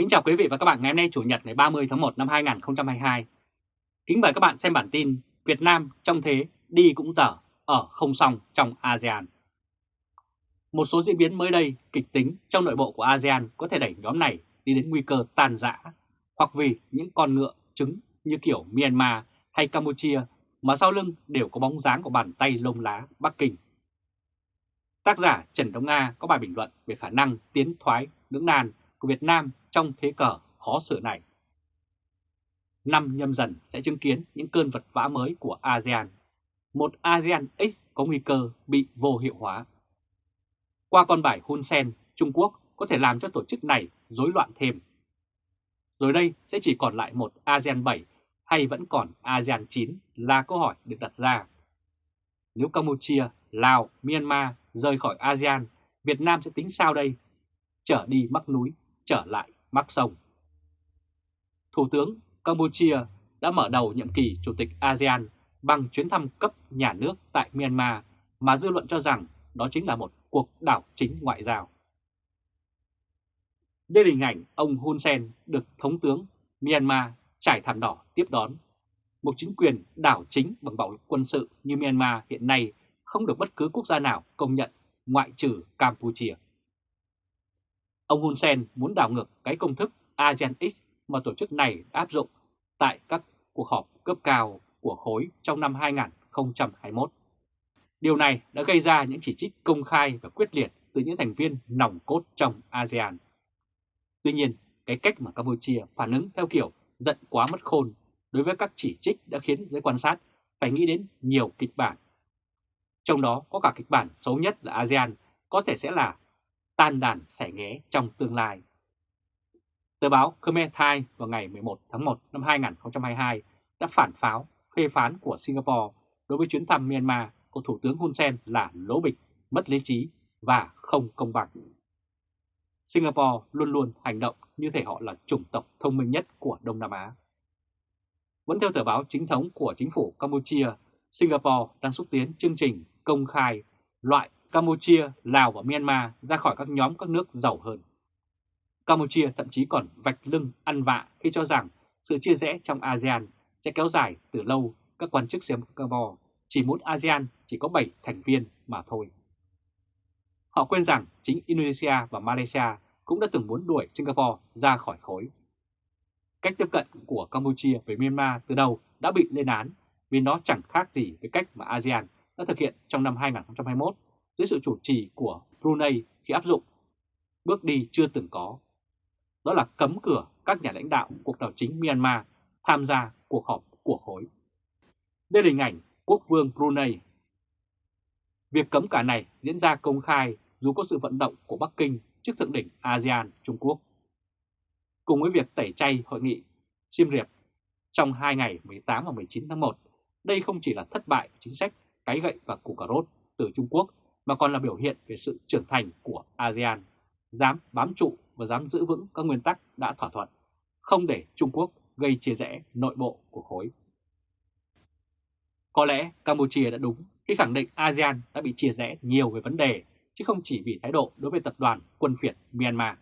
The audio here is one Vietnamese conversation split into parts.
Kính chào quý vị và các bạn ngày hôm nay Chủ nhật ngày 30 tháng 1 năm 2022. Kính mời các bạn xem bản tin Việt Nam trong thế đi cũng dở, ở không xong trong ASEAN. Một số diễn biến mới đây kịch tính trong nội bộ của ASEAN có thể đẩy nhóm này đi đến nguy cơ tàn rã hoặc vì những con ngựa trứng như kiểu Myanmar hay Campuchia mà sau lưng đều có bóng dáng của bàn tay lông lá Bắc Kinh. Tác giả Trần Đông Nga có bài bình luận về khả năng tiến thoái lưỡng nan của Việt Nam trong thế cờ khó xử này. Năm nhâm dần sẽ chứng kiến những cơn vật vã mới của ASEAN. Một ASEAN X có nguy cơ bị vô hiệu hóa. Qua con bài Hun Sen, Trung Quốc có thể làm cho tổ chức này rối loạn thêm. Rồi đây sẽ chỉ còn lại một ASEAN 7 hay vẫn còn ASEAN 9 là câu hỏi được đặt ra. Nếu Campuchia, Lào, Myanmar rời khỏi ASEAN, Việt Nam sẽ tính sao đây? Trở đi mắc núi, trở lại mắc sông. Thủ tướng Campuchia đã mở đầu nhiệm kỳ Chủ tịch ASEAN bằng chuyến thăm cấp nhà nước tại Myanmar mà dư luận cho rằng đó chính là một cuộc đảo chính ngoại giao. Đây là hình ảnh ông Hun Sen được Thống tướng Myanmar trải thảm đỏ tiếp đón. Một chính quyền đảo chính bằng bạo lực quân sự như Myanmar hiện nay không được bất cứ quốc gia nào công nhận ngoại trừ Campuchia. Ông Hun Sen muốn đảo ngược cái công thức ASEAN X mà tổ chức này áp dụng tại các cuộc họp cấp cao của khối trong năm 2021. Điều này đã gây ra những chỉ trích công khai và quyết liệt từ những thành viên nòng cốt trong ASEAN. Tuy nhiên, cái cách mà Campuchia phản ứng theo kiểu giận quá mất khôn đối với các chỉ trích đã khiến giới quan sát phải nghĩ đến nhiều kịch bản. Trong đó có cả kịch bản xấu nhất là ASEAN có thể sẽ là tan đàn sẻ nghé trong tương lai. Tờ báo Khmer Times vào ngày 11 tháng 1 năm 2022 đã phản pháo phê phán của Singapore đối với chuyến thăm Myanmar của Thủ tướng Hun Sen là lỗ bịch, mất lý trí và không công bằng. Singapore luôn luôn hành động như thể họ là chủng tộc thông minh nhất của Đông Nam Á. Vẫn theo tờ báo chính thống của chính phủ Campuchia, Singapore đang xúc tiến chương trình công khai loại Campuchia, Lào và Myanmar ra khỏi các nhóm các nước giàu hơn. Campuchia thậm chí còn vạch lưng ăn vạ khi cho rằng sự chia rẽ trong ASEAN sẽ kéo dài từ lâu các quan chức Singapore chỉ muốn ASEAN chỉ có 7 thành viên mà thôi. Họ quên rằng chính Indonesia và Malaysia cũng đã từng muốn đuổi Singapore ra khỏi khối. Cách tiếp cận của Campuchia với Myanmar từ đầu đã bị lên án vì nó chẳng khác gì với cách mà ASEAN đã thực hiện trong năm 2021 dưới sự chủ trì của Brunei khi áp dụng bước đi chưa từng có. Đó là cấm cửa các nhà lãnh đạo cuộc đảo chính Myanmar tham gia cuộc họp của khối. Đây là hình ảnh quốc vương Brunei. Việc cấm cả này diễn ra công khai dù có sự vận động của Bắc Kinh trước thượng đỉnh ASEAN Trung Quốc. Cùng với việc tẩy chay hội nghị Siem Reap trong hai ngày 18 và 19 tháng 1, đây không chỉ là thất bại chính sách cái gậy và củ cà rốt từ Trung Quốc mà còn là biểu hiện về sự trưởng thành của ASEAN, dám bám trụ và dám giữ vững các nguyên tắc đã thỏa thuận, không để Trung Quốc gây chia rẽ nội bộ của khối. Có lẽ Campuchia đã đúng khi khẳng định ASEAN đã bị chia rẽ nhiều về vấn đề, chứ không chỉ vì thái độ đối với tập đoàn quân phiệt Myanmar.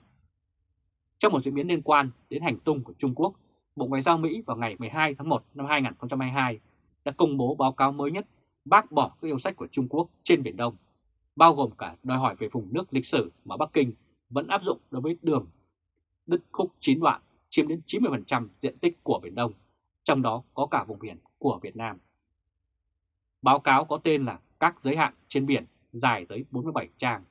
Trong một diễn biến liên quan đến hành tung của Trung Quốc, Bộ Ngoại giao Mỹ vào ngày 12 tháng 1 năm 2022 đã công bố báo cáo mới nhất bác bỏ các yêu sách của Trung Quốc trên Biển Đông bao gồm cả đòi hỏi về vùng nước lịch sử mà Bắc Kinh vẫn áp dụng đối với đường đứt khúc 9 đoạn chiếm đến 90% diện tích của Biển Đông, trong đó có cả vùng biển của Việt Nam. Báo cáo có tên là Các giới hạn trên biển dài tới 47 trang.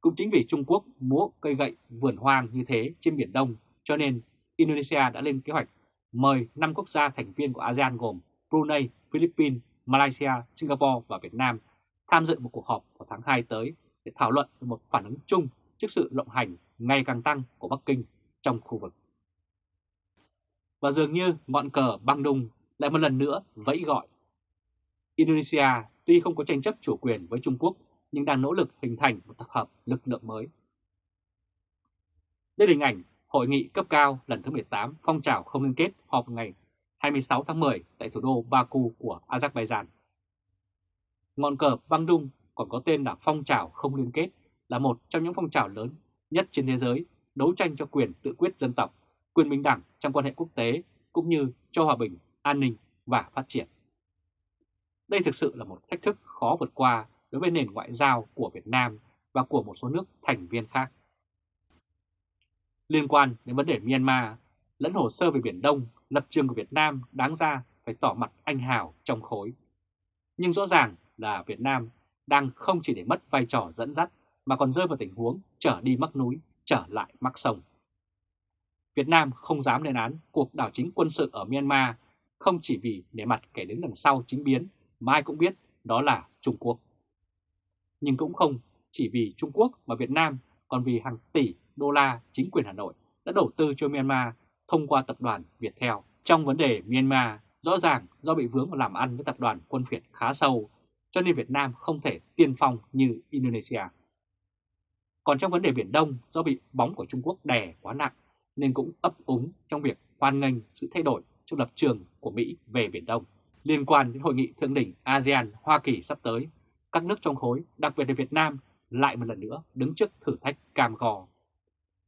Cũng chính vì Trung Quốc múa cây gậy vườn hoang như thế trên Biển Đông cho nên Indonesia đã lên kế hoạch mời 5 quốc gia thành viên của ASEAN gồm Brunei, Philippines, Malaysia, Singapore và Việt Nam tham dự một cuộc họp vào tháng 2 tới để thảo luận về một phản ứng chung trước sự lộng hành ngày càng tăng của Bắc Kinh trong khu vực. Và dường như ngọn cờ băng đung lại một lần nữa vẫy gọi. Indonesia tuy không có tranh chấp chủ quyền với Trung Quốc, nhưng đang nỗ lực hình thành một tập hợp lực lượng mới. Đây là hình ảnh Hội nghị cấp cao lần thứ 18 phong trào không liên kết họp ngày 26 tháng 10 tại thủ đô Baku của Azerbaijan. Ngọn cờ băng đung còn có tên là phong trào không liên kết là một trong những phong trào lớn nhất trên thế giới đấu tranh cho quyền tự quyết dân tộc, quyền bình đẳng trong quan hệ quốc tế cũng như cho hòa bình, an ninh và phát triển. Đây thực sự là một thách thức khó vượt qua đối với nền ngoại giao của Việt Nam và của một số nước thành viên khác. Liên quan đến vấn đề Myanmar, lẫn hồ sơ về Biển Đông, lập trường của Việt Nam đáng ra phải tỏ mặt anh hào trong khối. Nhưng rõ ràng là Việt Nam đang không chỉ để mất vai trò dẫn dắt mà còn rơi vào tình huống trở đi mắc núi, trở lại mắc sông. Việt Nam không dám lên án cuộc đảo chính quân sự ở Myanmar không chỉ vì để mặt kẻ đứng đằng sau chính biến mà ai cũng biết đó là Trung Quốc. Nhưng cũng không chỉ vì Trung Quốc mà Việt Nam còn vì hàng tỷ đô la chính quyền Hà Nội đã đầu tư cho Myanmar thông qua tập đoàn Viettel. Trong vấn đề Myanmar, rõ ràng do bị vướng vào làm ăn với tập đoàn quân Việt khá sâu, cho nên Việt Nam không thể tiên phong như Indonesia. Còn trong vấn đề Biển Đông, do bị bóng của Trung Quốc đè quá nặng, nên cũng ấp úng trong việc hoan nghênh sự thay đổi trong lập trường của Mỹ về Biển Đông. Liên quan đến hội nghị thượng đỉnh ASEAN-Hoa Kỳ sắp tới, các nước trong khối, đặc biệt là Việt Nam, lại một lần nữa đứng trước thử thách cam go.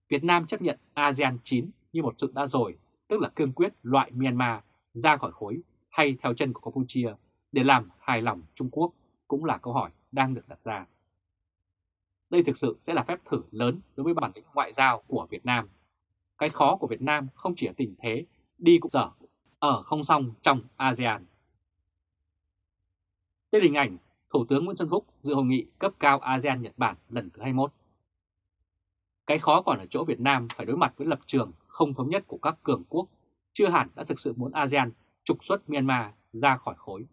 Việt Nam chấp nhận ASEAN 9 như một sự đã rồi, tức là cương quyết loại Myanmar ra khỏi khối hay theo chân của Campuchia để làm hài lòng Trung Quốc cũng là câu hỏi đang được đặt ra. Đây thực sự sẽ là phép thử lớn đối với bản lĩnh ngoại giao của Việt Nam. Cái khó của Việt Nam không chỉ ở tình thế đi cũng dở, ở không xong trong ASEAN. Đây là hình ảnh Thủ tướng Nguyễn Xuân Phúc dự hội nghị cấp cao ASEAN-Nhật Bản lần thứ 21. Cái khó còn ở chỗ Việt Nam phải đối mặt với lập trường không thống nhất của các cường quốc, chưa hẳn đã thực sự muốn ASEAN trục xuất Myanmar ra khỏi khối.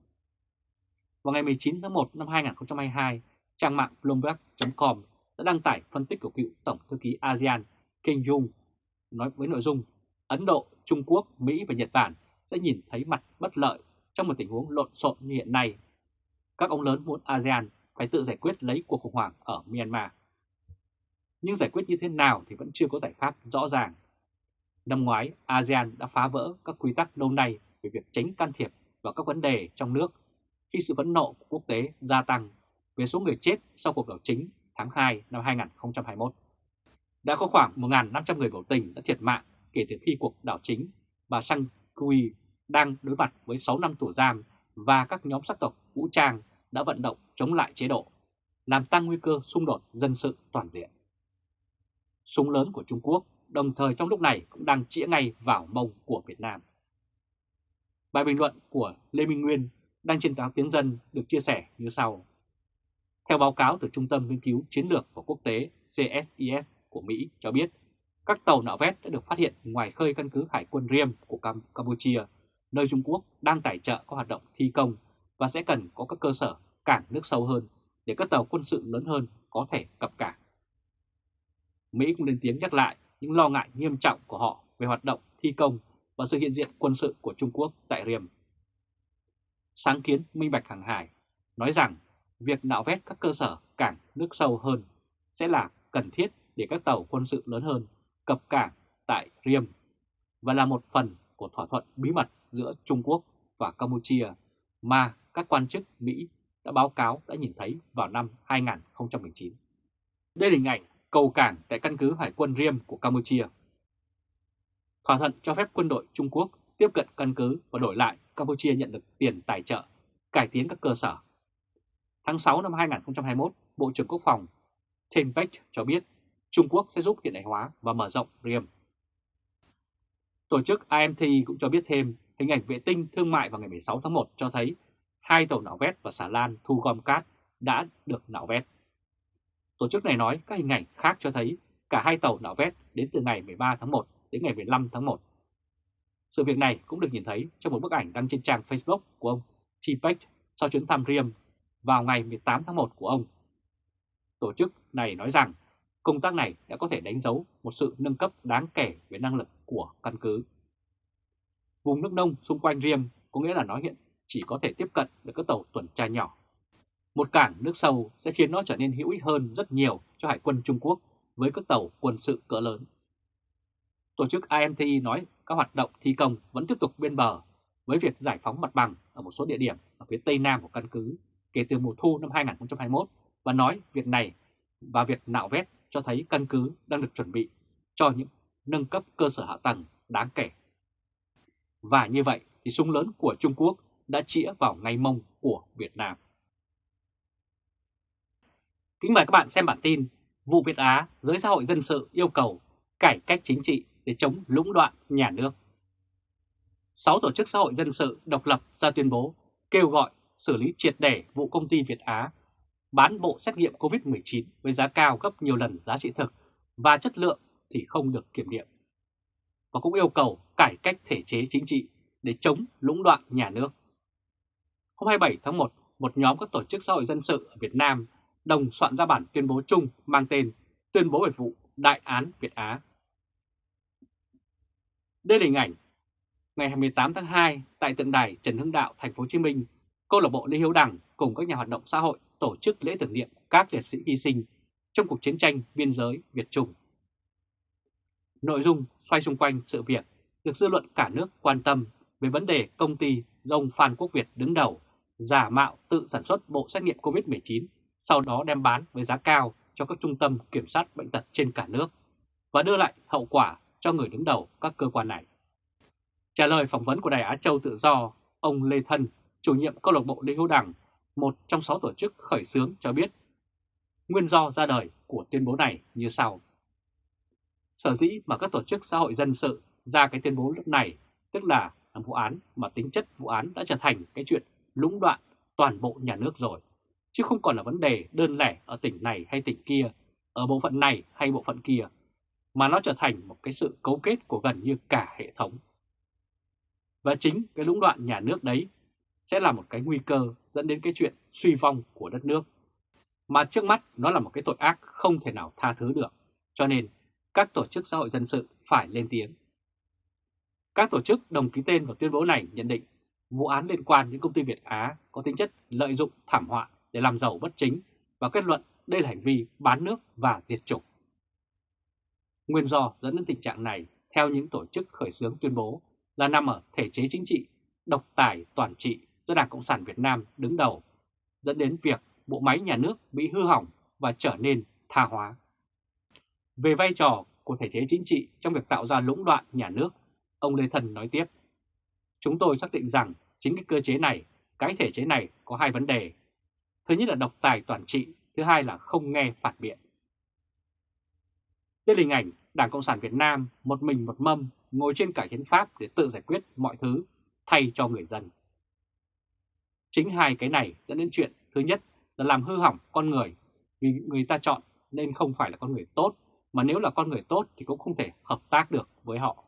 Vào ngày 19 tháng 1 năm 2022, trang mạng Bloomberg.com đã đăng tải phân tích của cựu Tổng thư ký ASEAN Kim Jong nói với nội dung Ấn Độ, Trung Quốc, Mỹ và Nhật Bản sẽ nhìn thấy mặt bất lợi trong một tình huống lộn xộn như hiện nay. Các ông lớn muốn ASEAN phải tự giải quyết lấy cuộc khủng hoảng ở Myanmar. Nhưng giải quyết như thế nào thì vẫn chưa có giải pháp rõ ràng. Năm ngoái, ASEAN đã phá vỡ các quy tắc lâu nay về việc tránh can thiệp vào các vấn đề trong nước khi sự phẫn nộ của quốc tế gia tăng về số người chết sau cuộc đảo chính tháng 2 năm 2021. Đã có khoảng 1.500 người biểu tình đã thiệt mạng kể từ khi cuộc đảo chính bà Sang Kui đang đối mặt với 6 năm tù giam và các nhóm sắc tộc vũ trang đã vận động chống lại chế độ, làm tăng nguy cơ xung đột dân sự toàn diện. Súng lớn của Trung Quốc đồng thời trong lúc này cũng đang chĩa ngay vào mông của Việt Nam. Bài bình luận của Lê Minh Nguyên đăng trên báo Tiếng Dân được chia sẻ như sau. Theo báo cáo từ Trung tâm Nghiên cứu Chiến lược và Quốc tế CSIS của Mỹ cho biết, các tàu nạo vét đã được phát hiện ngoài khơi căn cứ Hải quân Riem của Cam Campuchia, nơi Trung Quốc đang tài trợ các hoạt động thi công và sẽ cần có các cơ sở cảng nước sâu hơn để các tàu quân sự lớn hơn có thể cập cảng. Mỹ cũng lên tiếng nhắc lại những lo ngại nghiêm trọng của họ về hoạt động thi công và sự hiện diện quân sự của Trung Quốc tại Riem. Sáng kiến Minh Bạch Hàng Hải, nói rằng việc nạo vét các cơ sở cảng nước sâu hơn sẽ là cần thiết để các tàu quân sự lớn hơn cập cảng tại Riem và là một phần của thỏa thuận bí mật giữa Trung Quốc và Campuchia mà các quan chức Mỹ đã báo cáo đã nhìn thấy vào năm 2019. Đây là hình ảnh cầu cảng tại căn cứ Hải quân Riem của Campuchia. Thỏa thuận cho phép quân đội Trung Quốc tiếp cận căn cứ và đổi lại Campuchia nhận được tiền tài trợ, cải tiến các cơ sở. Tháng 6 năm 2021, Bộ trưởng Quốc phòng Tim Peck cho biết Trung Quốc sẽ giúp hiện đại hóa và mở rộng Riem. Tổ chức IMT cũng cho biết thêm hình ảnh vệ tinh thương mại vào ngày 16 tháng 1 cho thấy hai tàu nạo vét và xà lan thu gom cát đã được nạo vét. Tổ chức này nói các hình ảnh khác cho thấy cả hai tàu nạo vét đến từ ngày 13 tháng 1 đến ngày 15 tháng 1. Sự việc này cũng được nhìn thấy trong một bức ảnh đăng trên trang Facebook của ông T-Peck sau chuyến thăm Riem vào ngày 18 tháng 1 của ông. Tổ chức này nói rằng công tác này đã có thể đánh dấu một sự nâng cấp đáng kể về năng lực của căn cứ. Vùng nước nông xung quanh Riem có nghĩa là nó hiện chỉ có thể tiếp cận được các tàu tuần tra nhỏ. Một cảng nước sâu sẽ khiến nó trở nên hữu ích hơn rất nhiều cho Hải quân Trung Quốc với các tàu quân sự cỡ lớn. Tổ chức IMT nói các hoạt động thi công vẫn tiếp tục bên bờ với việc giải phóng mặt bằng ở một số địa điểm ở phía tây nam của căn cứ kể từ mùa thu năm 2021 và nói việc này và việc nạo vét cho thấy căn cứ đang được chuẩn bị cho những nâng cấp cơ sở hạ tầng đáng kể. Và như vậy thì súng lớn của Trung Quốc đã chĩa vào ngay mông của Việt Nam. Kính mời các bạn xem bản tin Vụ Việt Á, giới xã hội dân sự yêu cầu cải cách chính trị để chống lũng đoạn nhà nước. Sáu tổ chức xã hội dân sự độc lập ra tuyên bố kêu gọi xử lý triệt để vụ công ty Việt Á bán bộ xét nghiệm COVID-19 với giá cao gấp nhiều lần giá trị thực và chất lượng thì không được kiểm nghiệm. Và cũng yêu cầu cải cách thể chế chính trị để chống lũng đoạn nhà nước. Hôm 27 tháng 1, một nhóm các tổ chức xã hội dân sự ở Việt Nam đồng soạn ra bản tuyên bố chung mang tên Tuyên bố về vụ Đại án Việt Á. Đây là hình ảnh ngày 28 tháng 2 tại tượng đài Trần Hưng Đạo, thành phố Hồ Chí Minh, câu lạc bộ Lê Hiếu Đảng cùng các nhà hoạt động xã hội tổ chức lễ tưởng niệm các liệt sĩ hy sinh trong cuộc chiến tranh biên giới Việt Trung. Nội dung xoay xung quanh sự việc được dư luận cả nước quan tâm về vấn đề công ty do ông Phan Quốc Việt đứng đầu giả mạo tự sản xuất bộ xét nghiệm COVID-19, sau đó đem bán với giá cao cho các trung tâm kiểm soát bệnh tật trên cả nước và đưa lại hậu quả cho người đứng đầu các cơ quan này. Trả lời phỏng vấn của Đài Á Châu Tự Do, ông Lê Thân, chủ nhiệm câu lạc bộ Lê Hữu Đảng, một trong sáu tổ chức khởi xướng cho biết nguyên do ra đời của tuyên bố này như sau. Sở dĩ mà các tổ chức xã hội dân sự ra cái tuyên bố lúc này, tức là làm vụ án mà tính chất vụ án đã trở thành cái chuyện lũng đoạn toàn bộ nhà nước rồi, chứ không còn là vấn đề đơn lẻ ở tỉnh này hay tỉnh kia, ở bộ phận này hay bộ phận kia, mà nó trở thành một cái sự cấu kết của gần như cả hệ thống. Và chính cái lũng đoạn nhà nước đấy sẽ là một cái nguy cơ dẫn đến cái chuyện suy vong của đất nước. Mà trước mắt nó là một cái tội ác không thể nào tha thứ được. Cho nên các tổ chức xã hội dân sự phải lên tiếng. Các tổ chức đồng ký tên vào tuyên bố này nhận định vụ án liên quan đến công ty Việt Á có tính chất lợi dụng thảm họa để làm giàu bất chính và kết luận đây là hành vi bán nước và diệt chủng. Nguyên do dẫn đến tình trạng này, theo những tổ chức khởi xướng tuyên bố, là nằm ở thể chế chính trị, độc tài toàn trị do Đảng Cộng sản Việt Nam đứng đầu, dẫn đến việc bộ máy nhà nước bị hư hỏng và trở nên tha hóa. Về vai trò của thể chế chính trị trong việc tạo ra lũng đoạn nhà nước, ông Lê Thần nói tiếp. Chúng tôi xác định rằng chính cái cơ chế này, cái thể chế này có hai vấn đề. Thứ nhất là độc tài toàn trị, thứ hai là không nghe phản biện. Đây là hình ảnh Đảng Cộng sản Việt Nam một mình một mâm ngồi trên cả hiến pháp để tự giải quyết mọi thứ thay cho người dân. Chính hai cái này dẫn đến chuyện thứ nhất là làm hư hỏng con người vì người ta chọn nên không phải là con người tốt mà nếu là con người tốt thì cũng không thể hợp tác được với họ.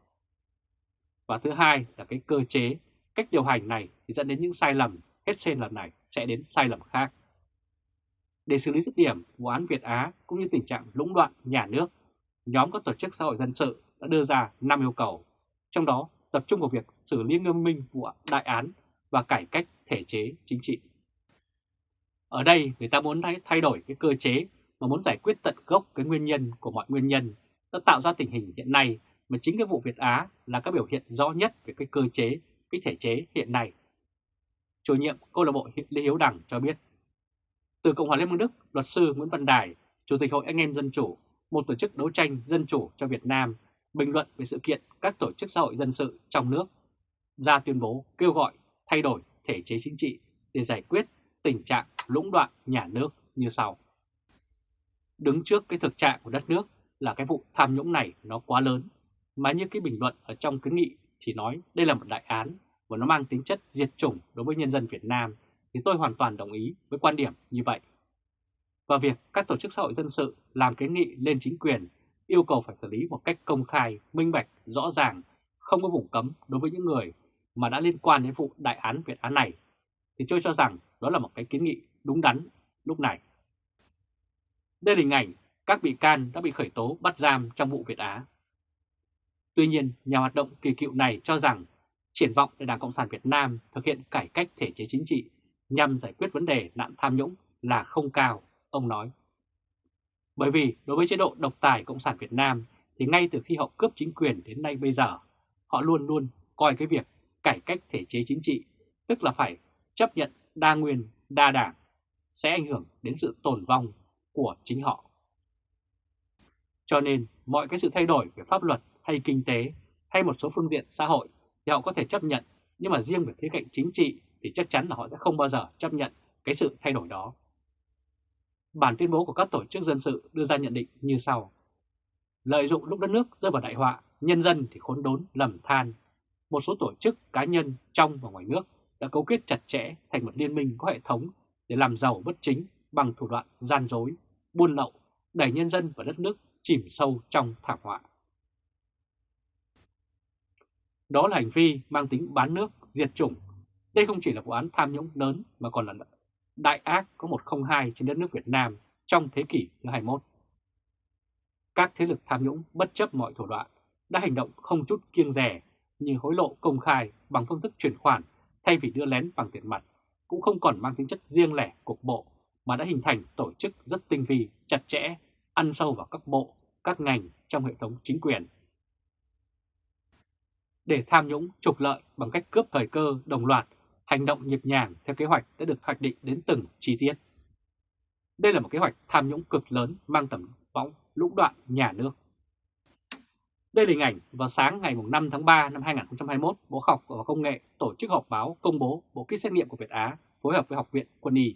Và thứ hai là cái cơ chế, cách điều hành này thì dẫn đến những sai lầm, hết trên lần này sẽ đến sai lầm khác. Để xử lý dứt điểm vụ án Việt Á cũng như tình trạng lũng đoạn nhà nước, nhóm các tổ chức xã hội dân sự đã đưa ra 5 yêu cầu, trong đó tập trung vào việc xử lý nghiêm minh vụ đại án và cải cách thể chế chính trị. Ở đây người ta muốn thay đổi cái cơ chế mà muốn giải quyết tận gốc cái nguyên nhân của mọi nguyên nhân đã tạo ra tình hình hiện nay mà chính cái vụ Việt Á là các biểu hiện rõ nhất về cái cơ chế, cái thể chế hiện nay. Chủ nhiệm câu lạc bộ Lê Hiếu Đằng cho biết, từ Cộng hòa Liên bang Đức, luật sư Nguyễn Văn Đài, Chủ tịch Hội Anh em Dân Chủ, một tổ chức đấu tranh dân chủ cho Việt Nam, bình luận về sự kiện các tổ chức xã hội dân sự trong nước, ra tuyên bố kêu gọi thay đổi thể chế chính trị để giải quyết tình trạng lũng đoạn nhà nước như sau. Đứng trước cái thực trạng của đất nước là cái vụ tham nhũng này nó quá lớn, mà như cái bình luận ở trong kiến nghị thì nói đây là một đại án và nó mang tính chất diệt chủng đối với nhân dân Việt Nam thì tôi hoàn toàn đồng ý với quan điểm như vậy. Và việc các tổ chức xã hội dân sự làm kiến nghị lên chính quyền yêu cầu phải xử lý một cách công khai, minh bạch, rõ ràng, không có vùng cấm đối với những người mà đã liên quan đến vụ đại án Việt Á này, thì tôi cho rằng đó là một cái kiến nghị đúng đắn lúc này. Đây là hình ảnh các bị can đã bị khởi tố bắt giam trong vụ Việt Á. Tuy nhiên, nhà hoạt động kỳ cựu này cho rằng triển vọng để Đảng Cộng sản Việt Nam thực hiện cải cách thể chế chính trị nhằm giải quyết vấn đề nạn tham nhũng là không cao, ông nói. Bởi vì đối với chế độ độc tài Cộng sản Việt Nam thì ngay từ khi họ cướp chính quyền đến nay bây giờ, họ luôn luôn coi cái việc cải cách thể chế chính trị, tức là phải chấp nhận đa nguyên, đa đảng, sẽ ảnh hưởng đến sự tồn vong của chính họ. Cho nên mọi cái sự thay đổi về pháp luật hay kinh tế hay một số phương diện xã hội thì họ có thể chấp nhận, nhưng mà riêng về khía cạnh chính trị thì chắc chắn là họ sẽ không bao giờ chấp nhận cái sự thay đổi đó. Bản tuyên bố của các tổ chức dân sự đưa ra nhận định như sau. Lợi dụng lúc đất nước rơi vào đại họa, nhân dân thì khốn đốn lầm than. Một số tổ chức cá nhân trong và ngoài nước đã cấu kết chặt chẽ thành một liên minh có hệ thống để làm giàu bất chính bằng thủ đoạn gian dối, buôn lậu, đẩy nhân dân và đất nước chìm sâu trong thảm họa. Đó là hành vi mang tính bán nước, diệt chủng. Đây không chỉ là vụ án tham nhũng lớn mà còn là đại ác có 102 trên đất nước Việt Nam trong thế kỷ thứ 21. Các thế lực tham nhũng bất chấp mọi thủ đoạn đã hành động không chút kiêng rẻ như hối lộ công khai bằng phương thức chuyển khoản thay vì đưa lén bằng tiền mặt, cũng không còn mang tính chất riêng lẻ cục bộ mà đã hình thành tổ chức rất tinh vi, chặt chẽ, ăn sâu vào các bộ, các ngành trong hệ thống chính quyền. Để tham nhũng trục lợi bằng cách cướp thời cơ đồng loạt, hành động nhịp nhàng theo kế hoạch đã được hoạch định đến từng chi tiết. Đây là một kế hoạch tham nhũng cực lớn mang tầm võng lũng đoạn nhà nước. Đây là hình ảnh vào sáng ngày 5 tháng 3 năm 2021, Bộ học và Công nghệ tổ chức họp báo công bố bộ kit xét nghiệm của Việt Á phối hợp với Học viện Quân y.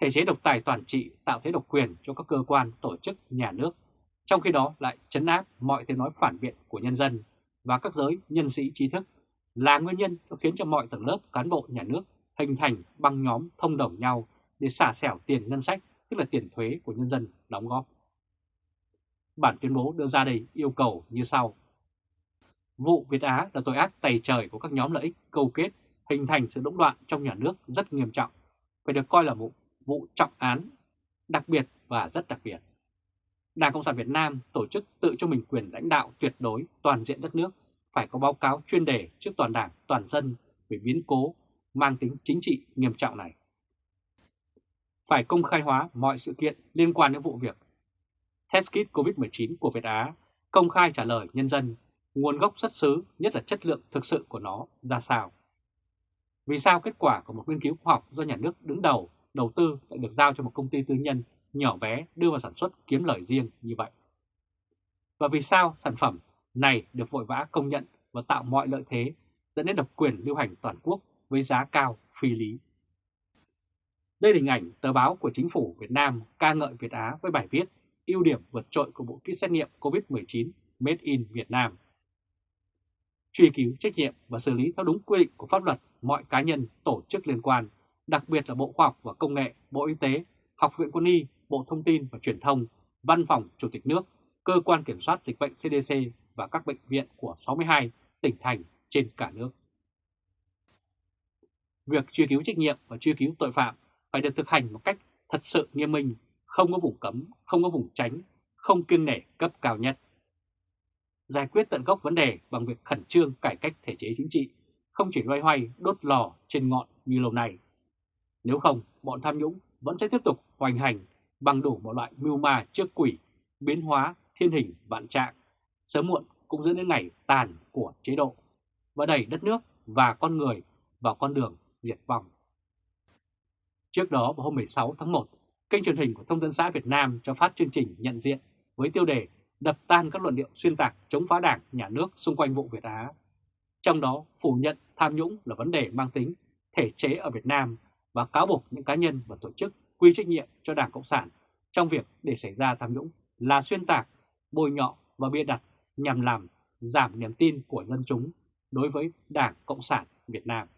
Thể chế độc tài toàn trị tạo thế độc quyền cho các cơ quan, tổ chức, nhà nước, trong khi đó lại chấn áp mọi tiếng nói phản biện của nhân dân và các giới nhân sĩ trí thức là nguyên nhân khiến cho mọi tầng lớp cán bộ nhà nước hình thành băng nhóm thông đồng nhau để xả xẻo tiền ngân sách, tức là tiền thuế của nhân dân đóng góp. Bản tuyên bố đưa ra đây yêu cầu như sau. Vụ Việt Á là tội ác tày trời của các nhóm lợi ích câu kết hình thành sự đỗng đoạn trong nhà nước rất nghiêm trọng, phải được coi là một vụ trọng án đặc biệt và rất đặc biệt. Đảng Cộng sản Việt Nam tổ chức tự cho mình quyền lãnh đạo tuyệt đối toàn diện đất nước phải có báo cáo chuyên đề trước toàn đảng, toàn dân về biến cố mang tính chính trị nghiêm trọng này. Phải công khai hóa mọi sự kiện liên quan đến vụ việc test kit COVID-19 của Việt Á, công khai trả lời nhân dân nguồn gốc xuất xứ, nhất là chất lượng thực sự của nó ra sao. Vì sao kết quả của một nghiên cứu khoa học do nhà nước đứng đầu, đầu tư lại được giao cho một công ty tư nhân nhỏ bé đưa vào sản xuất kiếm lời riêng như vậy? Và vì sao sản phẩm này được vội vã công nhận và tạo mọi lợi thế dẫn đến độc quyền lưu hành toàn quốc với giá cao phi lý. Đây là hình ảnh tờ báo của chính phủ Việt Nam ca ngợi Việt Á với bài viết ưu điểm vượt trội của bộ kit xét nghiệm COVID-19 Made in Việt Nam. Truy cứu trách nhiệm và xử lý theo đúng quy định của pháp luật mọi cá nhân, tổ chức liên quan, đặc biệt là Bộ Khoa học và Công nghệ, Bộ Y tế, Học viện Quân y, Bộ Thông tin và Truyền thông, Văn phòng Chủ tịch nước, Cơ quan Kiểm soát Dịch bệnh CDC và các bệnh viện của 62 tỉnh thành trên cả nước. Việc truy cứu trách nhiệm và truy cứu tội phạm phải được thực hành một cách thật sự nghiêm minh, không có vùng cấm, không có vùng tránh, không kiêng nể cấp cao nhất. Giải quyết tận gốc vấn đề bằng việc khẩn trương cải cách thể chế chính trị, không chỉ loay hoay đốt lò trên ngọn như lâu nay. Nếu không, bọn tham nhũng vẫn sẽ tiếp tục hoành hành bằng đủ mọi loại mưu ma trước quỷ, biến hóa thiên hình vạn trạng, sớm muộn cũng dẫn đến ngày tàn của chế độ và đẩy đất nước và con người vào con đường diệt vong. Trước đó vào hôm 16 tháng 1, kênh truyền hình của Thông tấn xã Việt Nam cho phát chương trình nhận diện với tiêu đề đập tan các luận điệu xuyên tạc chống phá đảng, nhà nước xung quanh vụ Việt Á. Trong đó phủ nhận tham nhũng là vấn đề mang tính thể chế ở Việt Nam và cáo buộc những cá nhân và tổ chức quy trách nhiệm cho Đảng Cộng sản trong việc để xảy ra tham nhũng là xuyên tạc, bôi nhọ và bịa đặt nhằm làm giảm niềm tin của dân chúng đối với Đảng Cộng sản Việt Nam.